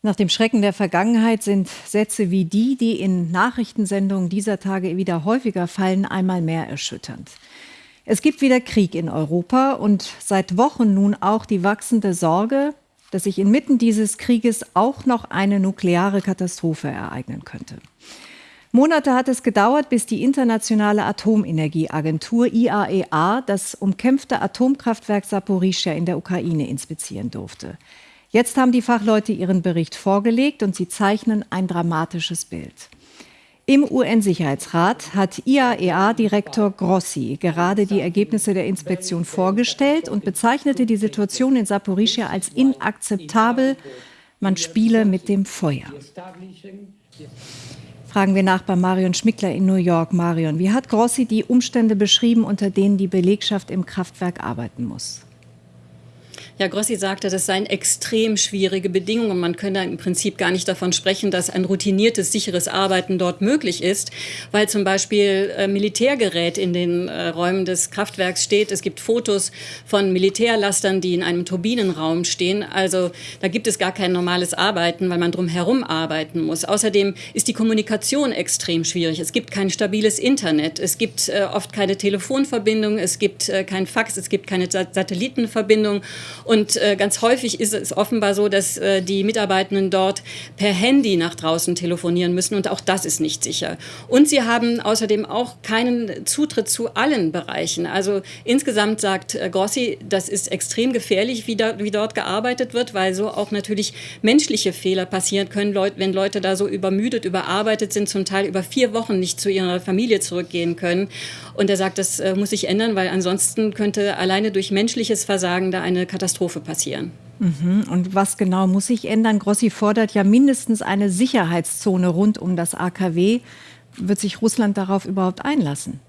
Nach dem Schrecken der Vergangenheit sind Sätze wie die, die in Nachrichtensendungen dieser Tage wieder häufiger fallen, einmal mehr erschütternd. Es gibt wieder Krieg in Europa und seit Wochen nun auch die wachsende Sorge, dass sich inmitten dieses Krieges auch noch eine nukleare Katastrophe ereignen könnte. Monate hat es gedauert, bis die Internationale Atomenergieagentur IAEA e das umkämpfte Atomkraftwerk Saporischia in der Ukraine inspizieren durfte. Jetzt haben die Fachleute ihren Bericht vorgelegt und sie zeichnen ein dramatisches Bild. Im UN-Sicherheitsrat hat IAEA-Direktor Grossi gerade die Ergebnisse der Inspektion vorgestellt und bezeichnete die Situation in Saporischia als inakzeptabel. Man spiele mit dem Feuer. Fragen wir nach bei Marion Schmickler in New York. Marion, wie hat Grossi die Umstände beschrieben, unter denen die Belegschaft im Kraftwerk arbeiten muss? Ja, Grossi sagte, das seien extrem schwierige Bedingungen. Man könne im Prinzip gar nicht davon sprechen, dass ein routiniertes, sicheres Arbeiten dort möglich ist, weil zum Beispiel äh, Militärgerät in den äh, Räumen des Kraftwerks steht. Es gibt Fotos von Militärlastern, die in einem Turbinenraum stehen. Also da gibt es gar kein normales Arbeiten, weil man drumherum arbeiten muss. Außerdem ist die Kommunikation extrem schwierig. Es gibt kein stabiles Internet. Es gibt äh, oft keine Telefonverbindung. Es gibt kein Fax. Es gibt keine Satellitenverbindung. Und äh, ganz häufig ist es offenbar so, dass äh, die Mitarbeitenden dort per Handy nach draußen telefonieren müssen und auch das ist nicht sicher. Und sie haben außerdem auch keinen Zutritt zu allen Bereichen. Also insgesamt sagt äh, Grossi, das ist extrem gefährlich, wie, da, wie dort gearbeitet wird, weil so auch natürlich menschliche Fehler passieren können, wenn Leute da so übermüdet, überarbeitet sind, zum Teil über vier Wochen nicht zu ihrer Familie zurückgehen können. Und er sagt, das äh, muss sich ändern, weil ansonsten könnte alleine durch menschliches Versagen da eine Katastrophe Katastrophe passieren. Mhm. Und was genau muss sich ändern? Grossi fordert ja mindestens eine Sicherheitszone rund um das AKW. Wird sich Russland darauf überhaupt einlassen?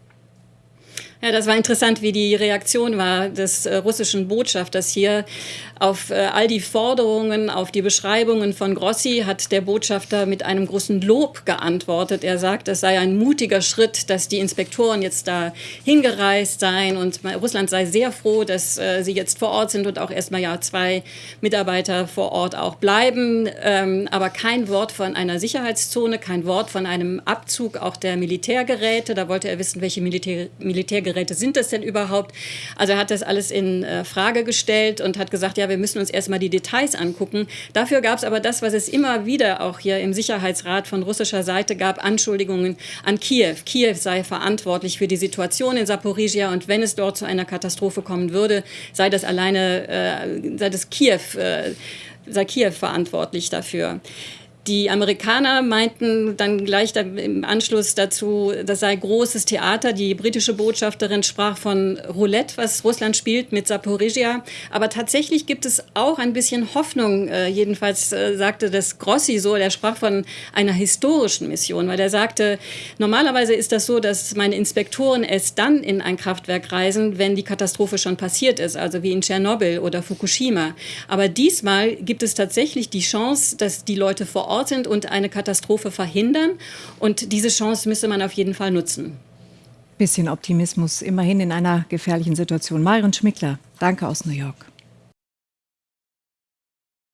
Ja, das war interessant, wie die Reaktion war des äh, russischen Botschafters hier. Auf äh, all die Forderungen, auf die Beschreibungen von Grossi hat der Botschafter mit einem großen Lob geantwortet. Er sagt, es sei ein mutiger Schritt, dass die Inspektoren jetzt da hingereist seien und Russland sei sehr froh, dass äh, sie jetzt vor Ort sind und auch erstmal ja zwei Mitarbeiter vor Ort auch bleiben. Ähm, aber kein Wort von einer Sicherheitszone, kein Wort von einem Abzug auch der Militärgeräte. Da wollte er wissen, welche Militär Militärgeräte Geräte sind das denn überhaupt? Also er hat das alles in äh, Frage gestellt und hat gesagt, ja, wir müssen uns erstmal die Details angucken. Dafür gab es aber das, was es immer wieder auch hier im Sicherheitsrat von russischer Seite gab, Anschuldigungen an Kiew. Kiew sei verantwortlich für die Situation in Saporizhia und wenn es dort zu einer Katastrophe kommen würde, sei das alleine, äh, sei das Kiew, äh, sei Kiew verantwortlich dafür. Die Amerikaner meinten dann gleich im Anschluss dazu, das sei großes Theater. Die britische Botschafterin sprach von Roulette, was Russland spielt mit Saporizhia. Aber tatsächlich gibt es auch ein bisschen Hoffnung. Äh, jedenfalls äh, sagte das Grossi so, der sprach von einer historischen Mission, weil er sagte, normalerweise ist das so, dass meine Inspektoren erst dann in ein Kraftwerk reisen, wenn die Katastrophe schon passiert ist, also wie in Tschernobyl oder Fukushima. Aber diesmal gibt es tatsächlich die Chance, dass die Leute vor Ort sind und eine Katastrophe verhindern. Und diese Chance müsste man auf jeden Fall nutzen. Bisschen Optimismus, immerhin in einer gefährlichen Situation. Myron Schmickler, danke aus New York.